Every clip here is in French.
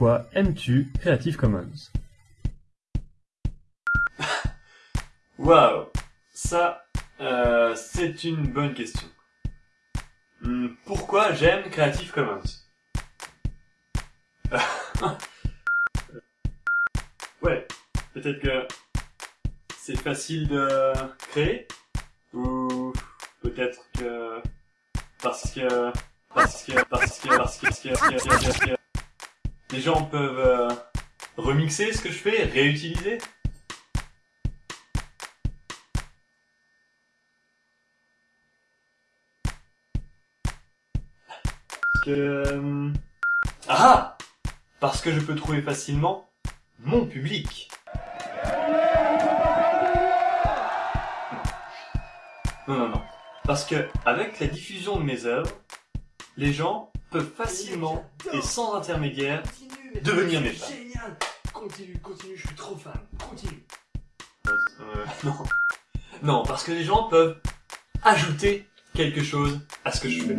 Pourquoi aimes-tu Creative Commons Waouh, ça, euh, c'est une bonne question. Hmm, pourquoi j'aime Creative Commons Ouais, peut-être que c'est facile de créer ou peut-être que parce que parce que, parce que, parce que, parce que les gens peuvent euh, remixer ce que je fais, réutiliser. Parce que euh, ah parce que je peux trouver facilement mon public. Non, non, non. Parce que, avec la diffusion de mes œuvres, les gens peuvent facilement et sans intermédiaire devenir mes fans. Génial Continue, continue, je suis trop fan. Continue. Euh, non. Non, parce que les gens peuvent ajouter quelque chose à ce que je fais.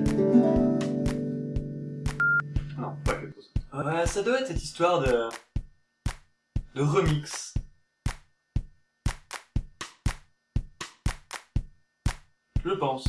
Non, pas quelque chose. Ouais, ça doit être cette histoire de... de remix. Je pense.